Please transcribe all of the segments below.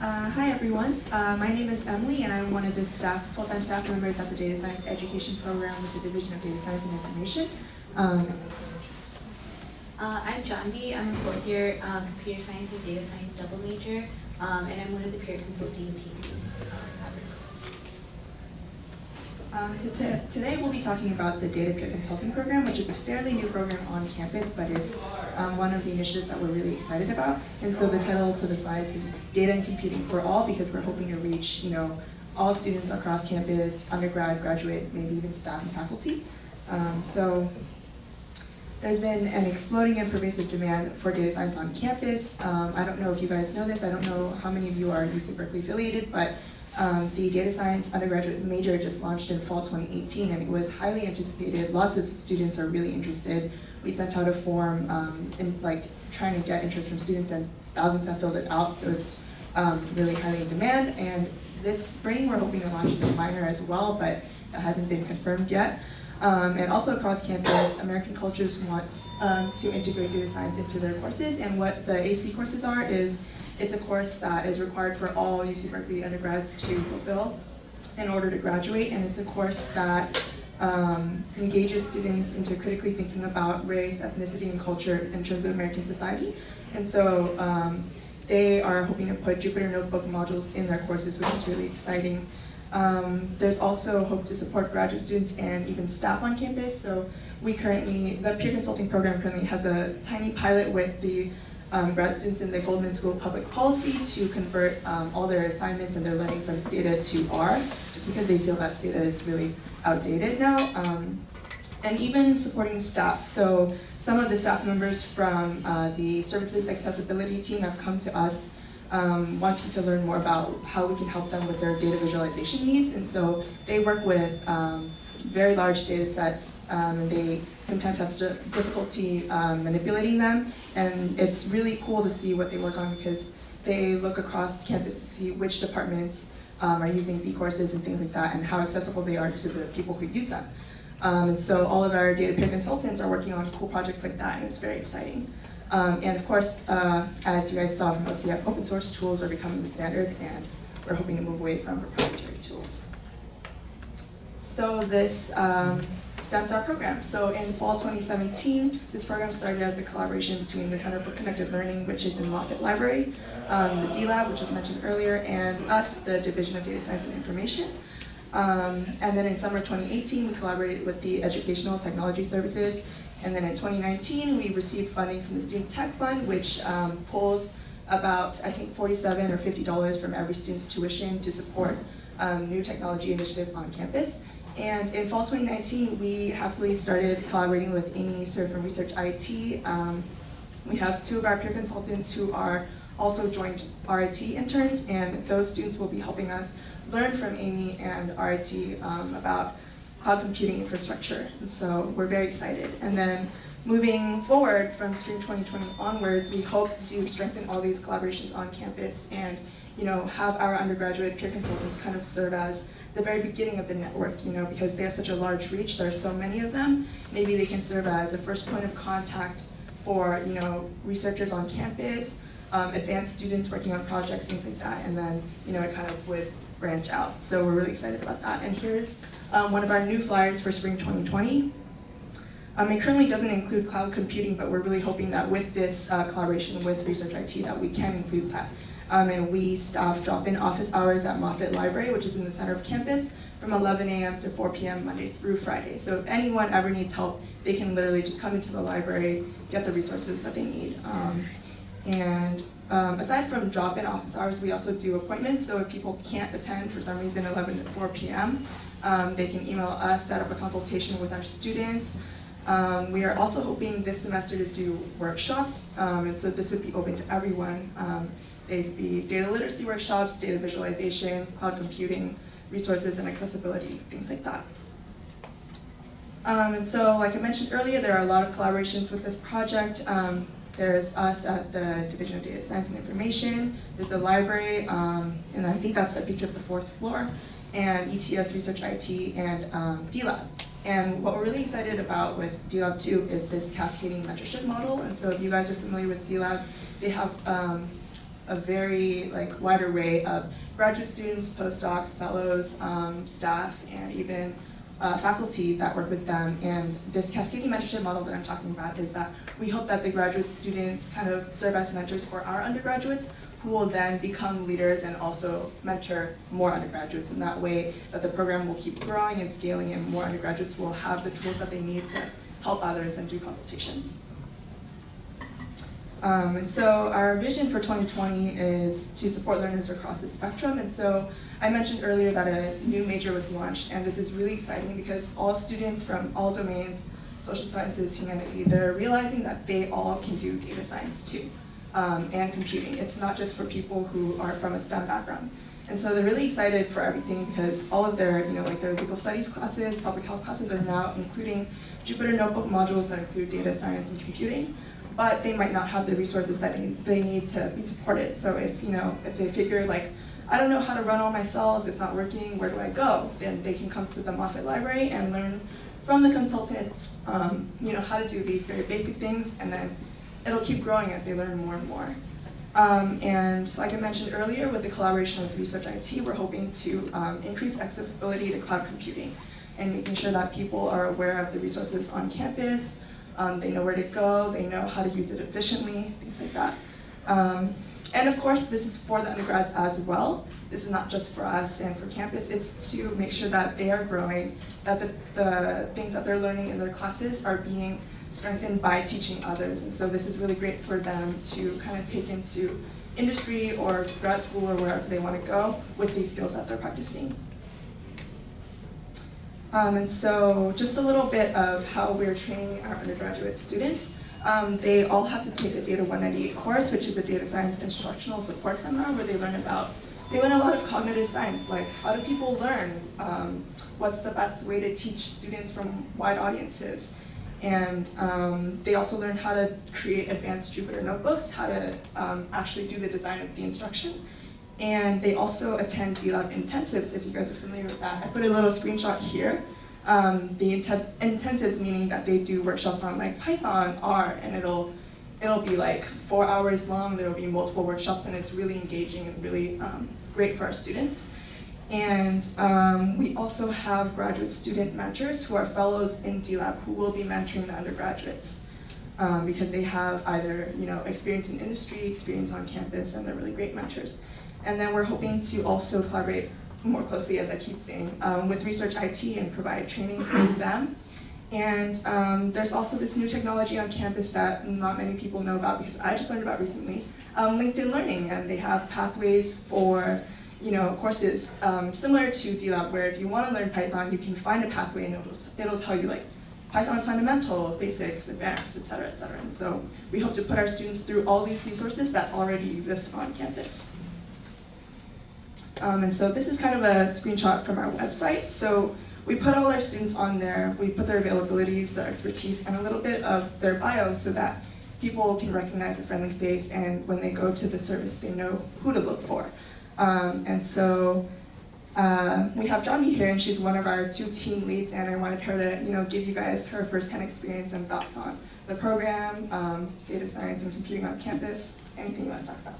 Uh, hi everyone, uh, my name is Emily and I'm one of the staff, full-time staff members at the Data Science Education Program with the Division of Data Science and Information. Um, Uh, I'm Janvi. I'm a fourth year uh, computer science and data science double major, um, and I'm one of the peer consulting team leads. Um, so to, today we'll be talking about the Data Peer Consulting Program, which is a fairly new program on campus, but it's um, one of the initiatives that we're really excited about. And so the title to the slides is Data and Computing for All, because we're hoping to reach, you know, all students across campus, undergrad, graduate, maybe even staff and faculty. Um, so there's been an exploding and pervasive demand for data science on campus. Um, I don't know if you guys know this, I don't know how many of you are UC Berkeley affiliated, but um, the data science undergraduate major just launched in fall 2018 and it was highly anticipated. Lots of students are really interested. We sent out a form um, in like trying to get interest from students and thousands have filled it out, so it's um, really highly in demand. And this spring we're hoping to launch the minor as well, but that hasn't been confirmed yet. Um, and also across campus, American Cultures wants um, to integrate data science into their courses, and what the AC courses are is it's a course that is required for all UC Berkeley undergrads to fulfill in order to graduate, and it's a course that um, engages students into critically thinking about race, ethnicity, and culture in terms of American society. And so um, they are hoping to put Jupyter Notebook modules in their courses, which is really exciting. Um, there's also hope to support graduate students and even staff on campus. So we currently, the peer consulting program currently has a tiny pilot with the um, grad students in the Goldman School of Public Policy to convert um, all their assignments and their learning from Stata to R, just because they feel that Stata is really outdated now. Um, and even supporting staff. So some of the staff members from uh, the services accessibility team have come to us um, wanting to learn more about how we can help them with their data visualization needs. And so they work with um, very large data sets um, and they sometimes have difficulty um, manipulating them. And it's really cool to see what they work on because they look across campus to see which departments um, are using bCourses and things like that and how accessible they are to the people who use them. Um, and so all of our data peer consultants are working on cool projects like that and it's very exciting. Um, and of course, uh, as you guys saw from OCF, open source tools are becoming the standard and we're hoping to move away from proprietary tools. So this um, stems our program. So in fall 2017, this program started as a collaboration between the Center for Connected Learning, which is in Moffitt Library, um, the D-Lab, which was mentioned earlier, and us, the Division of Data Science and Information. Um, and then in summer 2018, we collaborated with the Educational Technology Services and then in 2019, we received funding from the Student Tech Fund, which um, pulls about, I think, 47 or $50 from every student's tuition to support um, new technology initiatives on campus. And in fall 2019, we happily started collaborating with Amy Neeser from Research IT. Um, we have two of our peer consultants who are also joint RIT interns, and those students will be helping us learn from Amy and RIT um, about cloud computing infrastructure. And so we're very excited. And then moving forward from Spring 2020 onwards, we hope to strengthen all these collaborations on campus and you know, have our undergraduate peer consultants kind of serve as the very beginning of the network, you know, because they have such a large reach, there are so many of them, maybe they can serve as a first point of contact for, you know, researchers on campus, um, advanced students working on projects, things like that, and then, you know, it kind of would branch out. So we're really excited about that. And here's um, one of our new flyers for spring 2020. Um, it currently doesn't include cloud computing, but we're really hoping that with this uh, collaboration with Research IT that we can include that. Um, and we staff drop-in office hours at Moffitt Library, which is in the center of campus, from 11 a.m. to 4 p.m. Monday through Friday. So if anyone ever needs help, they can literally just come into the library, get the resources that they need. Um, and um, aside from drop-in office hours, we also do appointments. So if people can't attend for some reason 11 to 4 p.m., um, they can email us, set up a consultation with our students. Um, we are also hoping this semester to do workshops, um, and so this would be open to everyone. Um, they'd be data literacy workshops, data visualization, cloud computing, resources and accessibility, things like that. Um, and so, like I mentioned earlier, there are a lot of collaborations with this project. Um, there's us at the Division of Data Science and Information, there's the library, um, and I think that's a picture of the fourth floor and ETS Research IT, and um, DLab. And what we're really excited about with DLab 2 is this cascading mentorship model. And so if you guys are familiar with DLab, they have um, a very like wide array of graduate students, postdocs, fellows, um, staff, and even uh, faculty that work with them. And this cascading mentorship model that I'm talking about is that we hope that the graduate students kind of serve as mentors for our undergraduates who will then become leaders and also mentor more undergraduates. And that way that the program will keep growing and scaling and more undergraduates will have the tools that they need to help others and do consultations. Um, and so our vision for 2020 is to support learners across the spectrum. And so I mentioned earlier that a new major was launched, and this is really exciting because all students from all domains, social sciences, humanity, they're realizing that they all can do data science too, um, and computing. It's not just for people who are from a STEM background. And so they're really excited for everything because all of their, you know, like their legal studies classes, public health classes are now including Jupyter Notebook modules that include data science and computing but they might not have the resources that they need to be supported. So if, you know, if they figure like, I don't know how to run all my cells, it's not working, where do I go? Then they can come to the Moffitt Library and learn from the consultants, um, you know, how to do these very basic things, and then it'll keep growing as they learn more and more. Um, and like I mentioned earlier, with the collaboration with Research IT, we're hoping to um, increase accessibility to cloud computing and making sure that people are aware of the resources on campus, um, they know where to go, they know how to use it efficiently, things like that. Um, and of course, this is for the undergrads as well. This is not just for us and for campus, it's to make sure that they are growing, that the, the things that they're learning in their classes are being strengthened by teaching others. And so this is really great for them to kind of take into industry or grad school or wherever they want to go with these skills that they're practicing. Um, and so just a little bit of how we're training our undergraduate students. Um, they all have to take a Data 198 course, which is a data science instructional support seminar where they learn about, they learn a lot of cognitive science, like how do people learn? Um, what's the best way to teach students from wide audiences? And um, they also learn how to create advanced Jupyter notebooks, how to um, actually do the design of the instruction. And they also attend DLab intensives, if you guys are familiar with that. I put a little screenshot here. Um, the intensives meaning that they do workshops on like Python, R, and it'll it'll be like four hours long. There will be multiple workshops, and it's really engaging and really um, great for our students. And um, we also have graduate student mentors who are fellows in DLab who will be mentoring the undergraduates um, because they have either you know experience in industry, experience on campus, and they're really great mentors. And then we're hoping to also collaborate more closely, as I keep saying, um, with Research IT and provide trainings for them. And um, there's also this new technology on campus that not many people know about because I just learned about recently, um, LinkedIn Learning, and they have pathways for you know, courses um, similar to DLab, where if you want to learn Python, you can find a pathway and it'll, it'll tell you like Python fundamentals, basics, advanced, et cetera, et cetera. And so we hope to put our students through all these resources that already exist on campus. Um, and so this is kind of a screenshot from our website. So we put all our students on there, we put their availabilities, their expertise, and a little bit of their bio so that people can recognize a friendly face and when they go to the service, they know who to look for. Um, and so uh, we have Janvi here, and she's one of our two team leads, and I wanted her to, you know, give you guys her firsthand experience and thoughts on the program, um, data science and computing on campus, anything you want to talk about.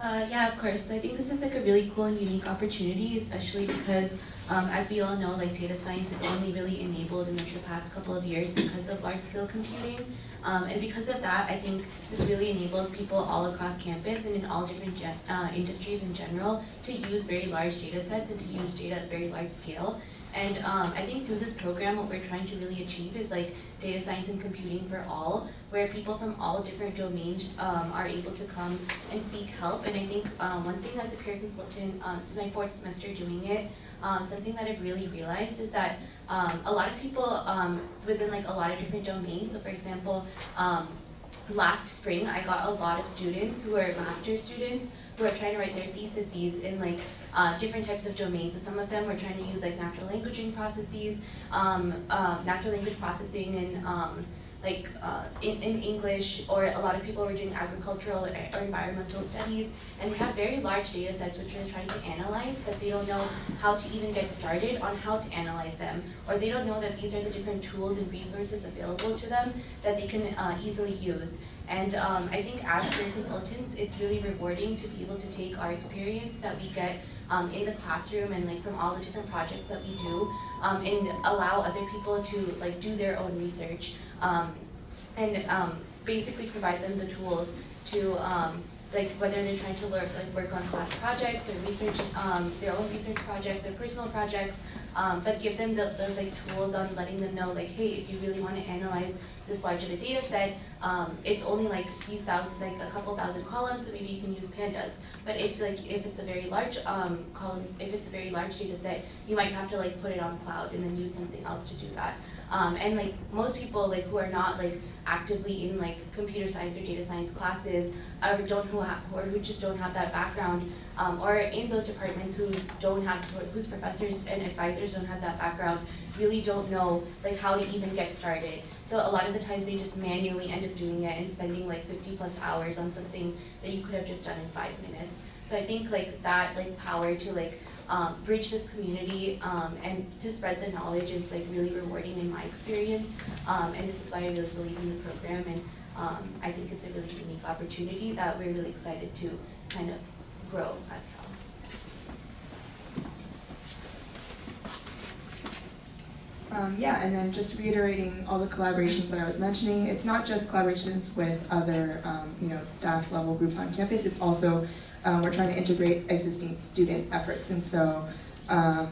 Uh, yeah, of course. So I think this is like a really cool and unique opportunity, especially because, um, as we all know, like data science is only really enabled in like, the past couple of years because of large-scale computing. Um, and because of that, I think this really enables people all across campus and in all different uh, industries in general to use very large data sets and to use data at very large scale. And um, I think through this program, what we're trying to really achieve is like data science and computing for all, where people from all different domains um, are able to come and seek help. And I think um, one thing as a peer consultant, um, this is my fourth semester doing it, um, something that I've really realized is that um, a lot of people um, within like a lot of different domains, so for example, um, last spring I got a lot of students who are master's students who are trying to write their theses in like uh, different types of domains. So some of them were trying to use like natural languaging processes, um, uh, natural language processing and um, like uh, in, in English, or a lot of people were doing agricultural or, or environmental studies, and they have very large data sets which they're trying to analyze, but they don't know how to even get started on how to analyze them, or they don't know that these are the different tools and resources available to them that they can uh, easily use. And um, I think as career consultants, it's really rewarding to be able to take our experience that we get um, in the classroom and like from all the different projects that we do um, and allow other people to like do their own research um, and um, basically provide them the tools to um, like whether they're trying to learn, like work on class projects or research um, their own research projects or personal projects, um, but give them the, those like tools on letting them know like, hey, if you really want to analyze this large of a data set, um, it's only like these thousand, like a couple thousand columns, so maybe you can use pandas. But if like if it's a very large um, column, if it's a very large data set, you might have to like put it on cloud and then use something else to do that. Um, and like most people like who are not like actively in like computer science or data science classes or don't who have, or who just don't have that background um, or in those departments who don't have whose professors and advisors don't have that background really don't know like how to even get started. So a lot of the times they just manually end up doing it and spending like 50 plus hours on something that you could have just done in five minutes. So I think like that like power to like um, bridge this community um, and to spread the knowledge is like really rewarding in my experience. Um, and this is why I really believe in the program and um, I think it's a really unique opportunity that we're really excited to kind of grow at Um, yeah, and then just reiterating all the collaborations that I was mentioning, it's not just collaborations with other, um, you know, staff level groups on campus, it's also, um, we're trying to integrate existing student efforts. And so, um,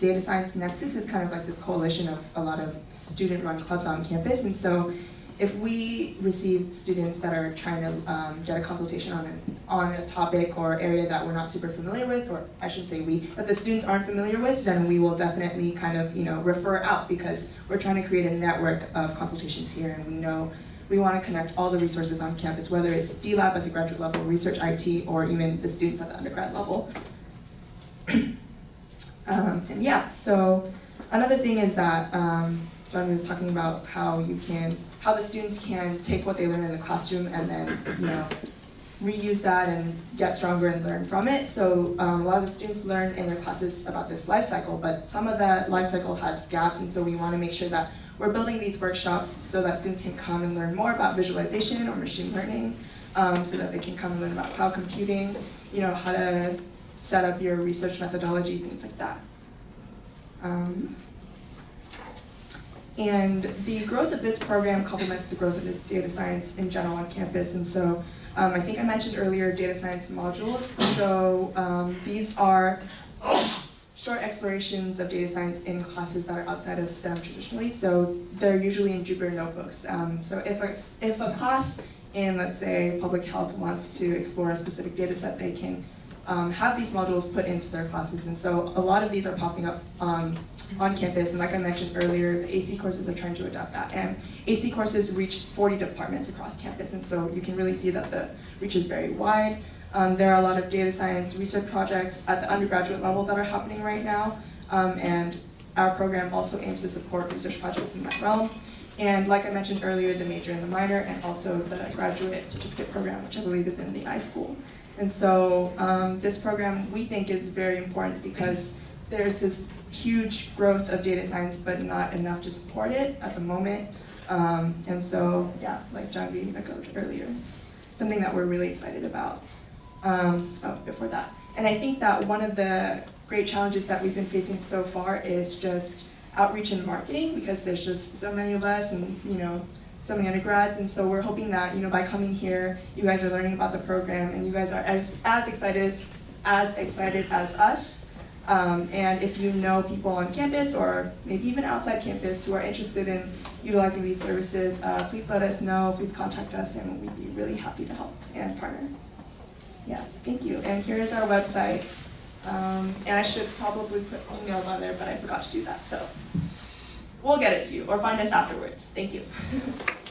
Data Science Nexus is kind of like this coalition of a lot of student-run clubs on campus. And so, if we receive students that are trying to um, get a consultation on, an, on a topic or area that we're not super familiar with, or I should say we, that the students aren't familiar with, then we will definitely kind of, you know, refer out because we're trying to create a network of consultations here and we know we want to connect all the resources on campus, whether it's D-Lab at the graduate level, research IT, or even the students at the undergrad level. um, and yeah, so another thing is that um, Janvi was talking about how you can how the students can take what they learn in the classroom and then, you know, reuse that and get stronger and learn from it. So um, a lot of the students learn in their classes about this life cycle, but some of that life cycle has gaps, and so we want to make sure that we're building these workshops so that students can come and learn more about visualization or machine learning, um, so that they can come and learn about cloud computing, you know, how to set up your research methodology, things like that. Um, and the growth of this program complements the growth of data science in general on campus. And so um, I think I mentioned earlier data science modules. So um, these are short explorations of data science in classes that are outside of STEM traditionally. So they're usually in Jupyter notebooks. Um, so if a, if a class in, let's say, public health wants to explore a specific data set, they can um, have these modules put into their classes. And so a lot of these are popping up um, on campus. And like I mentioned earlier, the AC courses are trying to adapt that. And AC courses reach 40 departments across campus. And so you can really see that the reach is very wide. Um, there are a lot of data science research projects at the undergraduate level that are happening right now. Um, and our program also aims to support research projects in that realm. And like I mentioned earlier, the major and the minor, and also the graduate certificate program, which I believe is in the iSchool. And so um, this program we think is very important because there's this huge growth of data science, but not enough to support it at the moment. Um, and so, yeah, like Janvi echoed earlier, it's something that we're really excited about. Um, oh, before that. And I think that one of the great challenges that we've been facing so far is just outreach and marketing because there's just so many of us and, you know, so many undergrads, and so we're hoping that you know by coming here, you guys are learning about the program, and you guys are as, as excited as excited as us. Um, and if you know people on campus or maybe even outside campus who are interested in utilizing these services, uh, please let us know. Please contact us, and we'd be really happy to help and partner. Yeah, thank you. And here is our website. Um, and I should probably put emails on there, but I forgot to do that. So we'll get it to you or find us afterwards. Thank you.